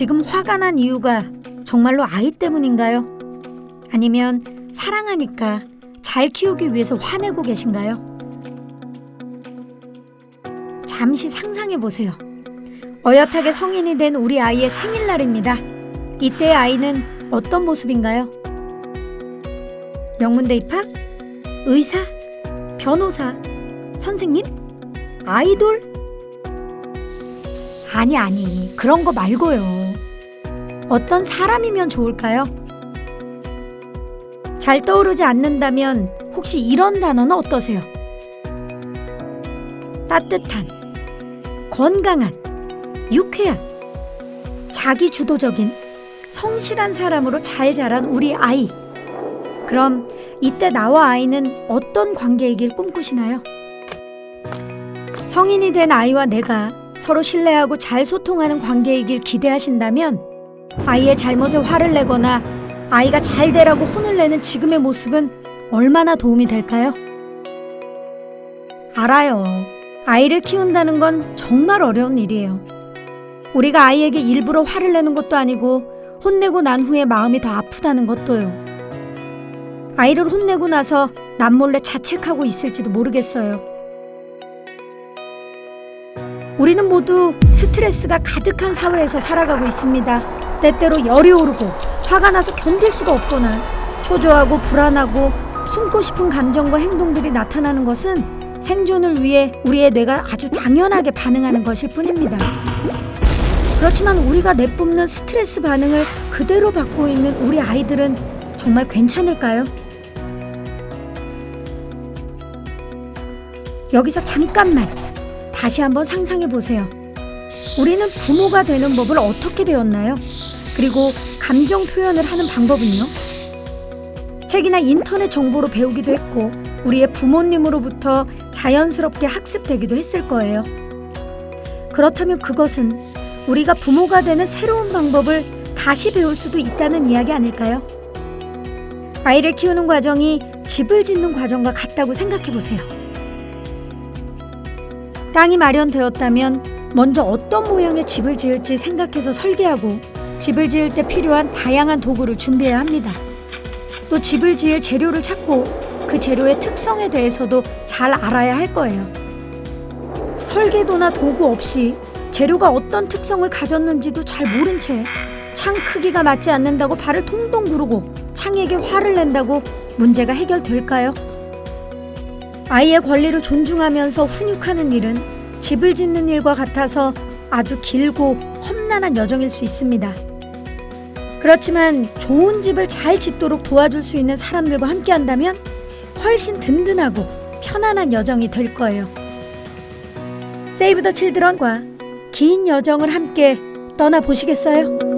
지금 화가 난 이유가 정말로 아이 때문인가요? 아니면 사랑하니까 잘 키우기 위해서 화내고 계신가요? 잠시 상상해 보세요. 어엿하게 성인이 된 우리 아이의 생일날입니다. 이때 아이는 어떤 모습인가요? 명문대 입학? 의사? 변호사? 선생님? 아이돌? 아니, 아니, 그런 거 말고요. 어떤 사람이면 좋을까요? 잘 떠오르지 않는다면 혹시 이런 단어는 어떠세요? 따뜻한, 건강한, 유쾌한, 자기 주도적인, 성실한 사람으로 잘 자란 우리 아이. 그럼 이때 나와 아이는 어떤 관계이길 꿈꾸시나요? 성인이 된 아이와 내가 서로 신뢰하고 잘 소통하는 관계이길 기대하신다면 아이의 잘못에 화를 내거나 아이가 잘 되라고 혼을 내는 지금의 모습은 얼마나 도움이 될까요? 알아요. 아이를 키운다는 건 정말 어려운 일이에요. 우리가 아이에게 일부러 화를 내는 것도 아니고 혼내고 난 후에 마음이 더 아프다는 것도요. 아이를 혼내고 나서 남몰래 자책하고 있을지도 모르겠어요. 우리는 모두 스트레스가 가득한 사회에서 살아가고 있습니다. 때때로 열이 오르고 화가 나서 견딜 수가 없거나 초조하고 불안하고 숨고 싶은 감정과 행동들이 나타나는 것은 생존을 위해 우리의 뇌가 아주 당연하게 반응하는 것일 뿐입니다. 그렇지만 우리가 내뿜는 스트레스 반응을 그대로 받고 있는 우리 아이들은 정말 괜찮을까요? 여기서 잠깐만 다시 한번 상상해 보세요. 우리는 부모가 되는 법을 어떻게 배웠나요? 그리고 감정 표현을 하는 방법은요? 책이나 인터넷 정보로 배우기도 했고, 우리의 부모님으로부터 자연스럽게 학습되기도 했을 거예요. 그렇다면 그것은 우리가 부모가 되는 새로운 방법을 다시 배울 수도 있다는 이야기 아닐까요? 아이를 키우는 과정이 집을 짓는 과정과 같다고 생각해 보세요. 땅이 마련되었다면 먼저 어떤 모양의 집을 지을지 생각해서 설계하고 집을 지을 때 필요한 다양한 도구를 준비해야 합니다. 또 집을 지을 재료를 찾고 그 재료의 특성에 대해서도 잘 알아야 할 거예요. 설계도나 도구 없이 재료가 어떤 특성을 가졌는지도 잘 모른 채 창 크기가 맞지 않는다고 발을 통동 구르고 창에게 화를 낸다고 문제가 해결될까요? 아이의 권리를 존중하면서 훈육하는 일은 집을 짓는 일과 같아서 아주 길고 험난한 여정일 수 있습니다. 그렇지만 좋은 집을 잘 짓도록 도와줄 수 있는 사람들과 함께 한다면 훨씬 든든하고 편안한 여정이 될 거예요. 세이브 더 칠드런과 긴 여정을 함께 떠나보시겠어요?